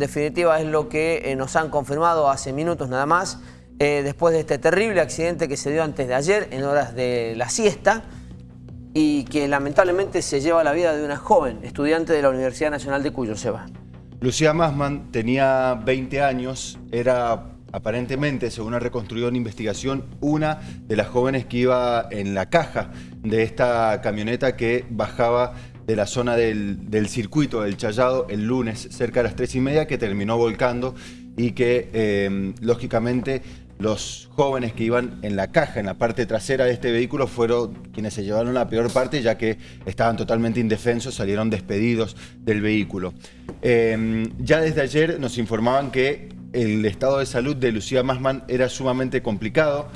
definitiva es lo que nos han confirmado hace minutos nada más, después de este terrible accidente que se dio antes de ayer, en horas de la siesta, y que lamentablemente se lleva la vida de una joven estudiante de la Universidad Nacional de Cuyo, Seba. Lucía Masman tenía 20 años, era aparentemente, según ha reconstruido en investigación, una de las jóvenes que iba en la caja de esta camioneta que bajaba de la zona del, circuito del Chayado el lunes cerca de las tres y media que terminó volcando y que eh, lógicamente los jóvenes que iban en la caja, en la parte trasera de este vehículo, fueron quienes se llevaron la peor parte, ya que estaban totalmente indefensos, salieron despedidos del vehículo. Em, ya desde ayer nos informaban que el estado de salud de Lucía Masman era sumamente complicado.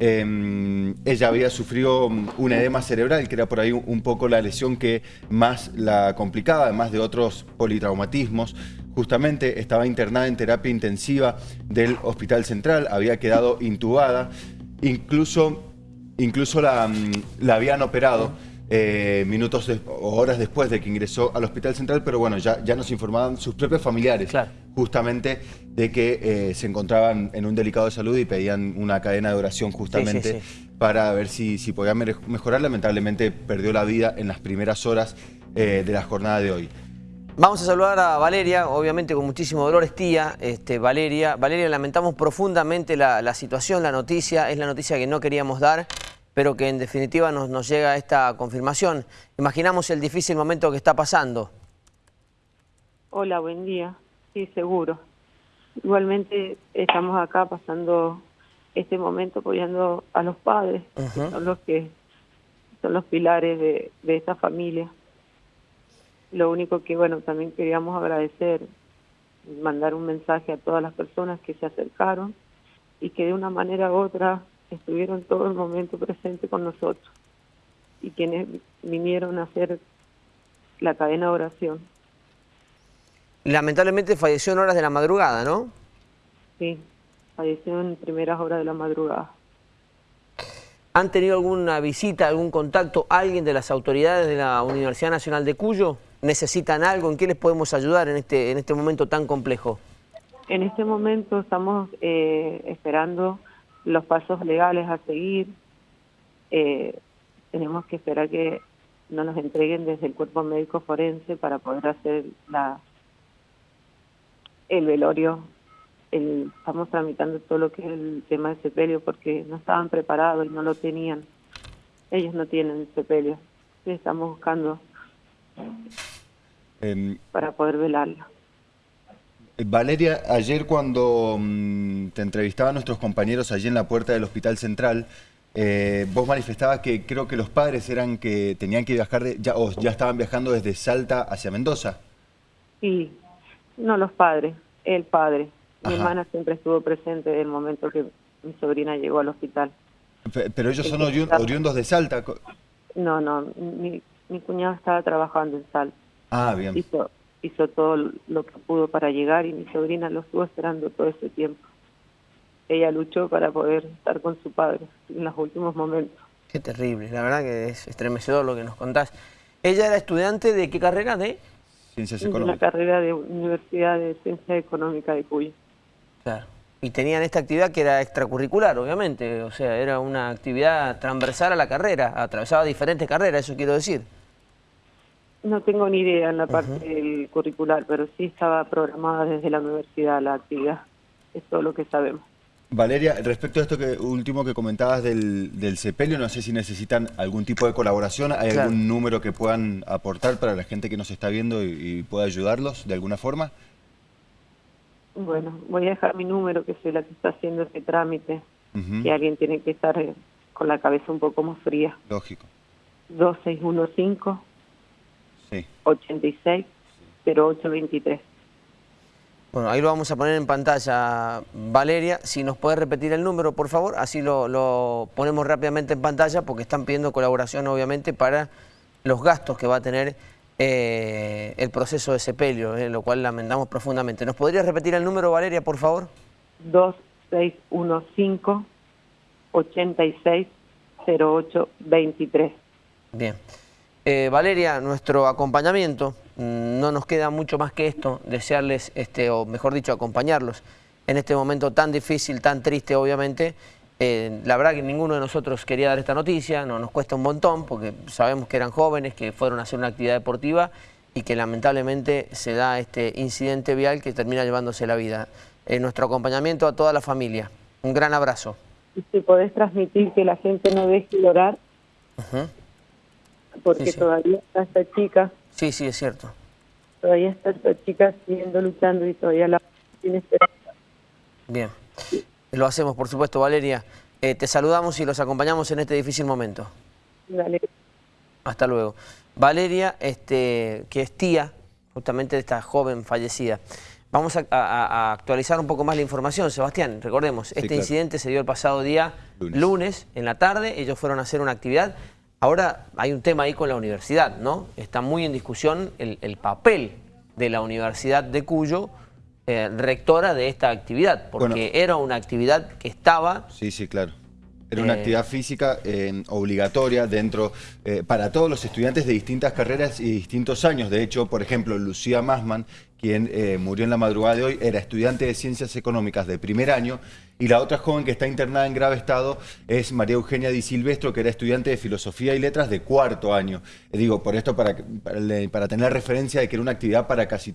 Em, ella había sufrido un edema cerebral, que era por ahí un poco la lesión que más la complicaba, además de otros politraumatismos. Justamente estaba internada en terapia intensiva del Hospital Central, había quedado intubada, incluso, incluso la, mm, la habían operado eh, minutos o horas después de que ingresó al Hospital Central, pero bueno, ya, ya nos informaban sus propios familiares justamente de que eh, se encontraban en un delicado de salud y pedían una cadena de oración justamente para ver si, si podía mejorar. Lamentablemente perdió la vida en las primeras horas eh, de la jornada de hoy. Vamos a saludar a Valeria, obviamente con muchísimo dolor, es tía, este, Valeria. Valeria, lamentamos profundamente la, situación, la noticia, es la noticia que no queríamos dar, pero que en definitiva nos, nos llega esta confirmación. Imaginamos el difícil momento que está pasando. Hola, buen día. Sí, seguro. Igualmente estamos acá pasando este momento apoyando a los padres, que son los que son los pilares de, de esta familia. Lo único que, bueno, también queríamos agradecer, mandar un mensaje a todas las personas que se acercaron y que de una manera u otra estuvieron todo el momento presente con nosotros y quienes vinieron a hacer la cadena de oración. Lamentablemente falleció en horas de la madrugada, ¿no? Sí, falleció en primeras horas de la madrugada. ¿Han tenido alguna visita, algún contacto, alguien de las autoridades de la Universidad Nacional de Cuyo? necesitan algo? ¿En qué les podemos ayudar en este, en este momento tan complejo? En este momento estamos eh, esperando los pasos legales a seguir. Eh, tenemos que esperar que no nos entreguen desde el cuerpo médico forense para poder hacer la el velorio. estamos tramitando todo lo que es el tema de sepelio porque no estaban preparados y no lo tenían. Ellos no tienen sepelio. Estamos buscando para poder velarla. Valeria, ayer cuando mm, te entrevistaban nuestros compañeros allí en la puerta del Hospital Central, eh, vos manifestabas que creo que los padres eran que tenían que viajar, ya, o ya estaban viajando desde Salta hacia Mendoza. Sí, no los padres, el padre. Mi hermana siempre estuvo presente en el momento que mi sobrina llegó al hospital. Pero ellos son oriundos de Salta. No, no, mi, mi cuñado estaba trabajando en Salta. Ah, bien. Hizo, hizo todo lo que pudo para llegar y mi sobrina lo estuvo esperando todo ese tiempo. Ella luchó para poder estar con su padre en los últimos momentos. Qué terrible, la verdad que es estremecedor lo que nos contás. ¿Ella era estudiante de qué carrera? ¿De? Ciencias Económicas. La carrera de Universidad de Ciencias Económicas de Cuyo. Claro. Y tenían esta actividad que era extracurricular, obviamente, o sea, era una actividad transversal a la carrera, atravesaba diferentes carreras, eso quiero decir. No tengo ni idea en la parte del curricular, pero sí estaba programada desde la universidad la actividad. Es todo lo que sabemos. Valeria, respecto a esto que último que comentabas del, del sepelio, no sé si necesitan algún tipo de colaboración, ¿hay algún número que puedan aportar para la gente que nos está viendo y, pueda ayudarlos de alguna forma? Bueno, voy a dejar mi número, que soy la que está haciendo ese trámite, que alguien tiene que estar eh, con la cabeza un poco más fría. Lógico. 2615 Sí. 86 0823. Bueno, ahí lo vamos a poner en pantalla, Valeria. Si nos puede repetir el número, por favor, así lo, ponemos rápidamente en pantalla porque están pidiendo colaboración, obviamente, para los gastos que va a tener eh, el proceso de sepelio, eh, lo cual lamentamos profundamente. ¿Nos podría repetir el número, Valeria, por favor? 2615 86 0823. Bien. Eh, Valeria, nuestro acompañamiento, mm, no nos queda mucho más que esto, desearles, este, o mejor dicho, acompañarlos en este momento tan difícil, tan triste obviamente. Eh, la verdad que ninguno de nosotros quería dar esta noticia, no, nos cuesta un montón porque sabemos que eran jóvenes, que fueron a hacer una actividad deportiva y que lamentablemente se da este incidente vial que termina llevándose la vida. Eh, nuestro acompañamiento a toda la familia. Un gran abrazo. Si podés transmitir que la gente no deje de orar, porque todavía está esta chica. Sí, sí, es cierto. Todavía está esta chica siguiendo luchando y todavía la tiene esperanza. Bien, lo hacemos por supuesto, Valeria. Eh, te saludamos y los acompañamos en este difícil momento. Dale. Hasta luego. Valeria, este, que es tía justamente de esta joven fallecida. Vamos a, actualizar un poco más la información, Sebastián. Recordemos, este incidente se dio el pasado día lunes. en la tarde. Ellos fueron a hacer una actividad. Ahora hay un tema ahí con la universidad, ¿no? Está muy en discusión el, papel de la Universidad de Cuyo, eh, rectora de esta actividad, porque era una actividad que estaba... Sí, sí, claro. Era una eh, actividad física eh, obligatoria dentro para todos los estudiantes de distintas carreras y distintos años. De hecho, por ejemplo, Lucía Masman, quien murió en la madrugada de hoy, era estudiante de Ciencias Económicas de primer año y la otra joven que está internada en grave estado es María Eugenia Di Silvestro, que era estudiante de Filosofía y Letras de cuarto año. Eh, digo, por esto, para, para, tener referencia de que era una actividad para casi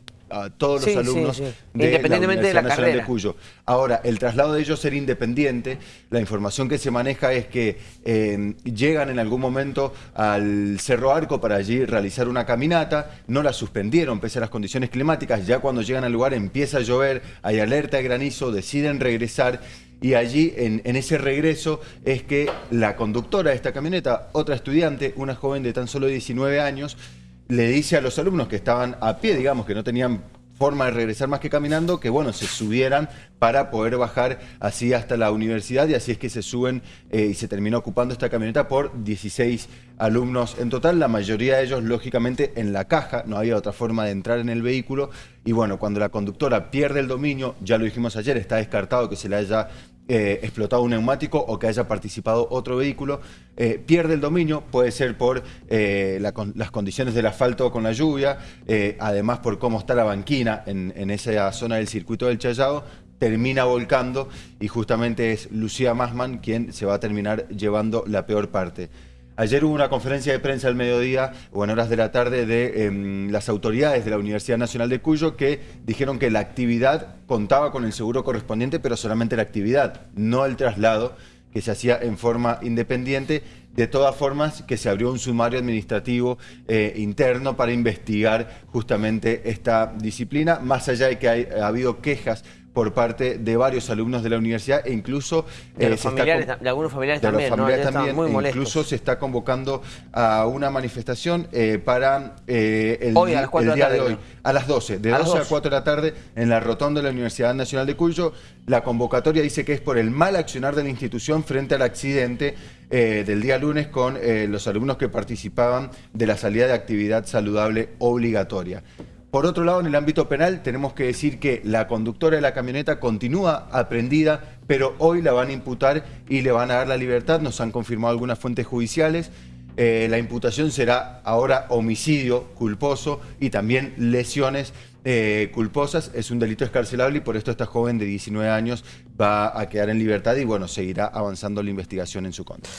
todos los alumnos De Independientemente de la Nacional carrera. de Cuyo. Ahora, el traslado de ellos ser independiente, la información que se maneja es que eh, llegan en algún momento al Cerro Arco para allí realizar una caminata, no la suspendieron pese a las condiciones climáticas, ya cuando llegan al lugar empieza a llover, hay alerta de granizo, deciden regresar y allí en, ese regreso es que la conductora de esta camioneta, otra estudiante, una joven de tan solo 19 años, le dice a los alumnos que estaban a pie, digamos, que no tenían forma de regresar más que caminando, que bueno, se subieran para poder bajar así hasta la universidad y así es que se suben eh, y se terminó ocupando esta camioneta por 16 alumnos. En total, la mayoría de ellos lógicamente en la caja, no había otra forma de entrar en el vehículo. Y bueno, cuando la conductora pierde el dominio, ya lo dijimos ayer, está descartado que se le haya eh, explotado un neumático o que haya participado otro vehículo, eh, pierde el dominio, puede ser por eh, las condiciones del asfalto con la lluvia, además por cómo está la banquina en, en esa zona del circuito del Chayao, termina volcando y justamente es Lucía Masman quien se va a terminar llevando la peor parte. Ayer hubo una conferencia de prensa al mediodía o en horas de la tarde de em, las autoridades de la Universidad Nacional de Cuyo que dijeron que la actividad contaba con el seguro correspondiente, pero solamente la actividad, no el traslado que se hacía en forma independiente. De todas formas, que se abrió un sumario administrativo eh, interno para investigar justamente esta disciplina, más allá de que ha habido quejas por parte de varios alumnos de la universidad e incluso... De, eh, algunos familiares de también, los familiares también muy molestos. incluso se está convocando a una manifestación eh, para eh, el, día de, hoy, a las 12, de 12 a 4 de la tarde en la rotonda de la Universidad Nacional de Cuyo. La convocatoria dice que es por el mal accionar de la institución frente al accidente del día lunes con los alumnos que participaban de la salida de actividad saludable obligatoria. Por otro lado, en el ámbito penal tenemos que decir que la conductora de la camioneta continúa aprendida, pero hoy la van a imputar y le van a dar la libertad, nos han confirmado algunas fuentes judiciales. Eh, la imputación será ahora homicidio culposo y también lesiones eh, culposas. Es un delito escarcelable y por esto esta joven de 19 años va a quedar en libertad y bueno, seguirá avanzando la investigación en su contra.